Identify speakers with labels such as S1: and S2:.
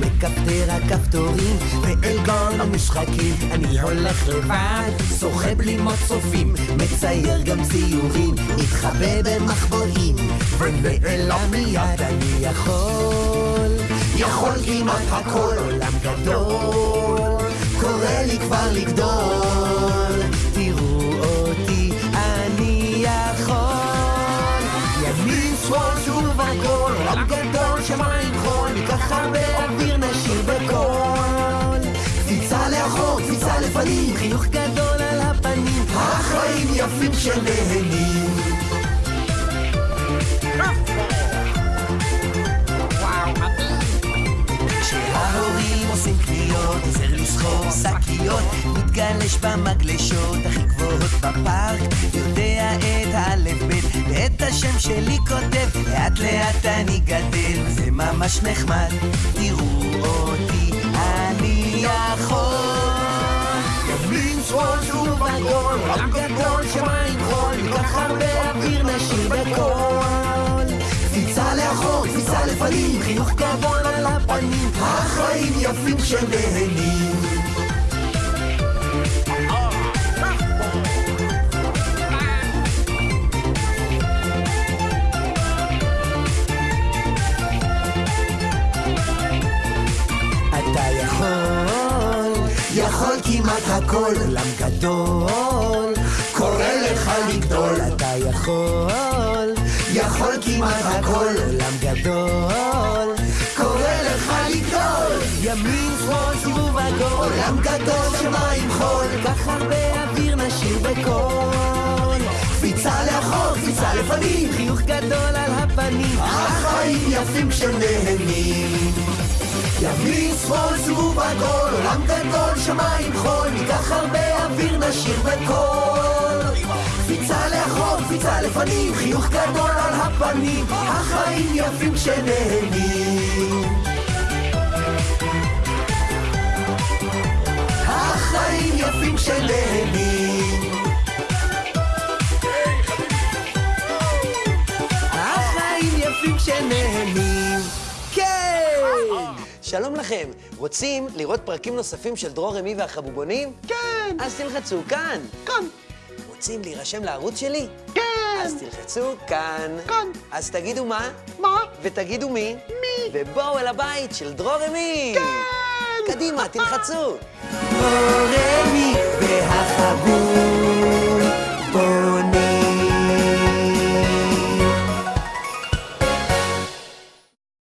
S1: מכפתר הכפתורים. ואל גון המשחקים אני הולך לבד, שוחה בלימות צופים מצייר גם ציורים, מתחבא במחבואים ונעלם מיד אני יכול. יכול כמעט הכל עולם גדול. קורא לי כבר לגדול. תראו אותי אני יכול. ימין שמאל שוב עגול עולם גדול שמיים חול ניקח הרבה אוויר נשיר בקול. קפיצה לאחור קפיצה לפנים. חיוך גדול על הפנים. החיים יפים שנהנים לסחור שקיות, מתגלש במגלשות הכי גבוהות בפארק, יודע את האלף בית ואת השם שלי כותב, לאט לאט אני גדל, זה ממש נחמד, תראו אותי, אני יכול. ימין שמאל שוב עגול, עולם גדול שמיים חול, ניקח הרבה אוויר נשיר בקול. קפיצה לאחור, קפיצה לפנים, חינוך גדול על הפנים, החיים יפים כשנהנים. כמעט הכל, עולם גדול, קורא לך לגדול, אתה יכול, יכול כמעט הכל, עולם גדול, קורא לך לגדול, ימין שמאל סיבוב עגול, עולם גדול שמיים חול, כך הרבה אוויר נשיר בקול, קפיצה לאחור, קפיצה לפנים, חיוך גדול על הפנים, החיים יפים כשנהנים. ימין, שמאל, סיבוב עגול, עולם גדול, שמיים חול, ניקח הרבה אוויר, נשיר בקול. קפיצה לאחור, קפיצה לפנים, חיוך גדול על הפנים, החיים יפים כשנהנים. החיים יפים כשנהנים. שלום לכם. רוצים לראות פרקים נוספים של דרור רמי והחבובונים?
S2: כן,
S1: אז תלחצו כאן.
S2: כאן,
S1: רוצים להירשם לערוץ שלי?
S2: כן,
S1: אז תלחצו כאן.
S2: כאן.
S1: אז תגידו מה,
S2: מה?
S1: ותגידו מי,
S2: מי?
S1: ובואו אל הבית של דרור רמי.
S2: כן!
S1: קדימה, תלחצו. דרור רמי והחבובונים